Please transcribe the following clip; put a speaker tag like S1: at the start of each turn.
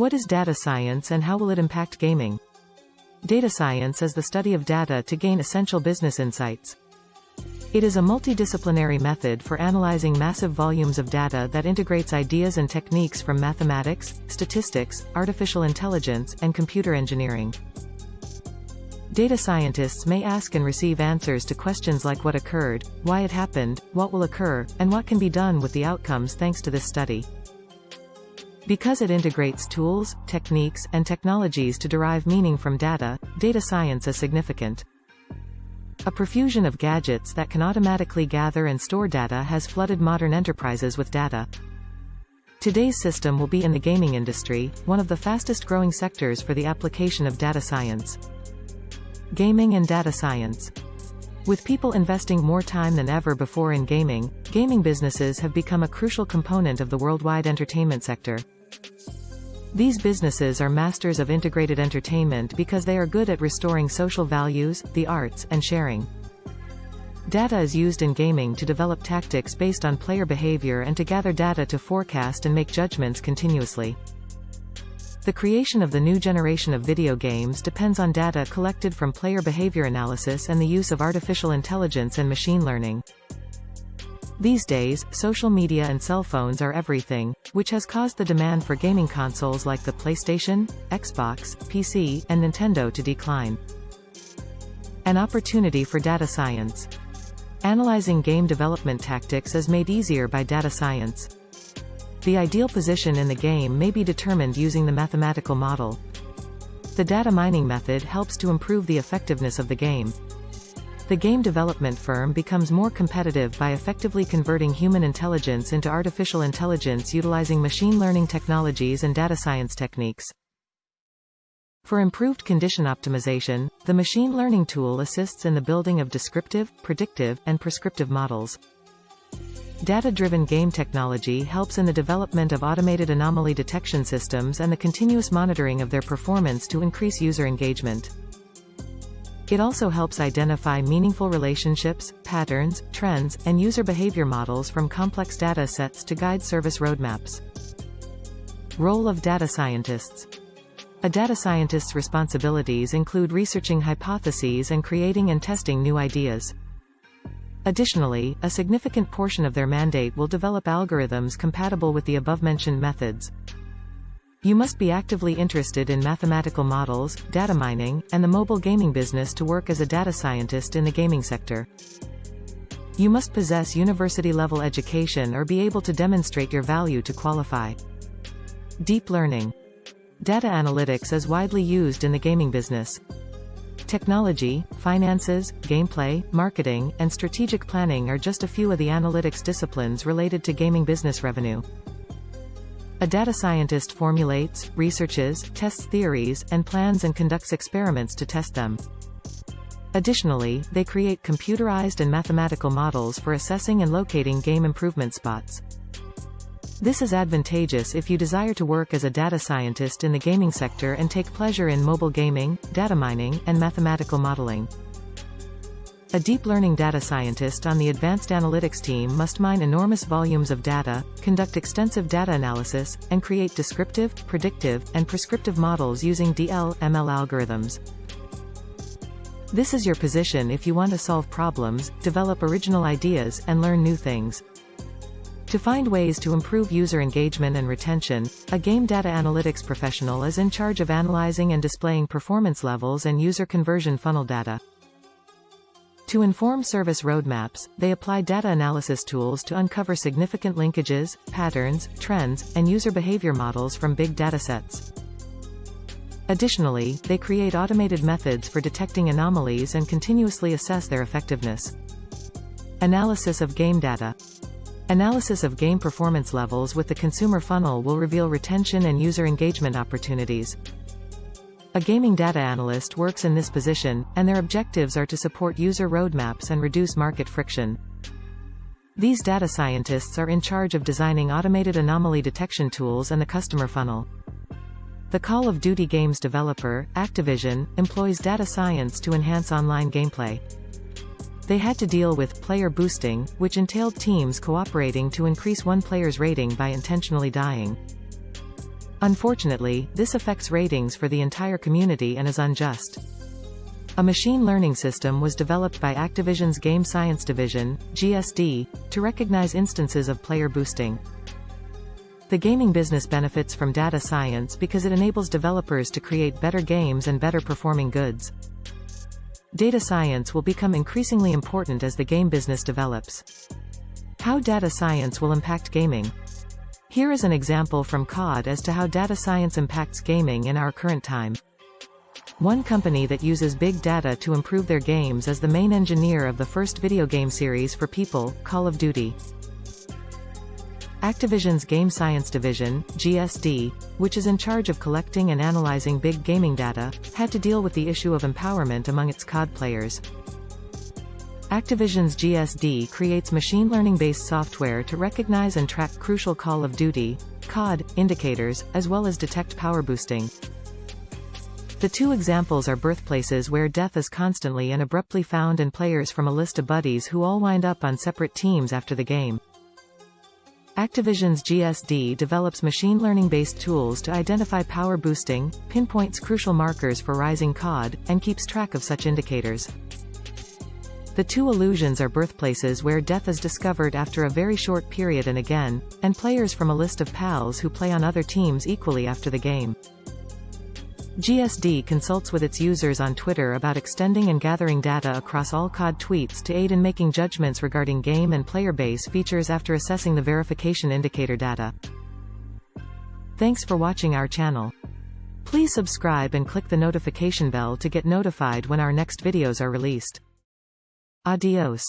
S1: What is data science and how will it impact gaming? Data science is the study of data to gain essential business insights. It is a multidisciplinary method for analyzing massive volumes of data that integrates ideas and techniques from mathematics, statistics, artificial intelligence, and computer engineering. Data scientists may ask and receive answers to questions like what occurred, why it happened, what will occur, and what can be done with the outcomes thanks to this study. Because it integrates tools, techniques, and technologies to derive meaning from data, data science is significant. A profusion of gadgets that can automatically gather and store data has flooded modern enterprises with data. Today's system will be in the gaming industry, one of the fastest growing sectors for the application of data science. Gaming and data science. With people investing more time than ever before in gaming, gaming businesses have become a crucial component of the worldwide entertainment sector. These businesses are masters of integrated entertainment because they are good at restoring social values, the arts, and sharing. Data is used in gaming to develop tactics based on player behavior and to gather data to forecast and make judgments continuously. The creation of the new generation of video games depends on data collected from player behavior analysis and the use of artificial intelligence and machine learning. These days, social media and cell phones are everything, which has caused the demand for gaming consoles like the PlayStation, Xbox, PC, and Nintendo to decline. An opportunity for data science. Analyzing game development tactics is made easier by data science. The ideal position in the game may be determined using the mathematical model. The data mining method helps to improve the effectiveness of the game. The game development firm becomes more competitive by effectively converting human intelligence into artificial intelligence utilizing machine learning technologies and data science techniques. For improved condition optimization, the machine learning tool assists in the building of descriptive, predictive, and prescriptive models. Data-driven game technology helps in the development of automated anomaly detection systems and the continuous monitoring of their performance to increase user engagement. It also helps identify meaningful relationships, patterns, trends, and user behavior models from complex data sets to guide service roadmaps. Role of data scientists. A data scientist's responsibilities include researching hypotheses and creating and testing new ideas. Additionally, a significant portion of their mandate will develop algorithms compatible with the above-mentioned methods. You must be actively interested in mathematical models, data mining, and the mobile gaming business to work as a data scientist in the gaming sector. You must possess university-level education or be able to demonstrate your value to qualify. Deep learning. Data analytics is widely used in the gaming business. Technology, finances, gameplay, marketing, and strategic planning are just a few of the analytics disciplines related to gaming business revenue. A data scientist formulates, researches, tests theories, and plans and conducts experiments to test them. Additionally, they create computerized and mathematical models for assessing and locating game improvement spots. This is advantageous if you desire to work as a data scientist in the gaming sector and take pleasure in mobile gaming, data mining, and mathematical modeling. A deep learning data scientist on the advanced analytics team must mine enormous volumes of data, conduct extensive data analysis, and create descriptive, predictive, and prescriptive models using DL, ML algorithms. This is your position if you want to solve problems, develop original ideas, and learn new things. To find ways to improve user engagement and retention, a game data analytics professional is in charge of analyzing and displaying performance levels and user conversion funnel data. To inform service roadmaps, they apply data analysis tools to uncover significant linkages, patterns, trends, and user behavior models from big datasets. Additionally, they create automated methods for detecting anomalies and continuously assess their effectiveness. Analysis of game data. Analysis of game performance levels with the consumer funnel will reveal retention and user engagement opportunities. A gaming data analyst works in this position, and their objectives are to support user roadmaps and reduce market friction. These data scientists are in charge of designing automated anomaly detection tools and the customer funnel. The Call of Duty games developer, Activision, employs data science to enhance online gameplay. They had to deal with player boosting, which entailed teams cooperating to increase one player's rating by intentionally dying. Unfortunately, this affects ratings for the entire community and is unjust. A machine learning system was developed by Activision's Game Science Division, GSD, to recognize instances of player boosting. The gaming business benefits from data science because it enables developers to create better games and better performing goods. Data science will become increasingly important as the game business develops. How data science will impact gaming. Here is an example from COD as to how data science impacts gaming in our current time. One company that uses big data to improve their games is the main engineer of the first video game series for people, Call of Duty. Activision's Game Science Division, GSD, which is in charge of collecting and analyzing big gaming data, had to deal with the issue of empowerment among its COD players. Activision's GSD creates machine learning-based software to recognize and track crucial Call of Duty, COD, indicators, as well as detect power boosting. The two examples are birthplaces where death is constantly and abruptly found and players from a list of buddies who all wind up on separate teams after the game. Activision's GSD develops machine learning-based tools to identify power boosting, pinpoints crucial markers for rising COD, and keeps track of such indicators. The two illusions are birthplaces where death is discovered after a very short period and again, and players from a list of pals who play on other teams equally after the game. GSD consults with its users on Twitter about extending and gathering data across all COD tweets to aid in making judgments regarding game and player base features after assessing the verification indicator data. Thanks for watching our channel. Please subscribe and click the notification bell to get notified when our next videos are released. Adios.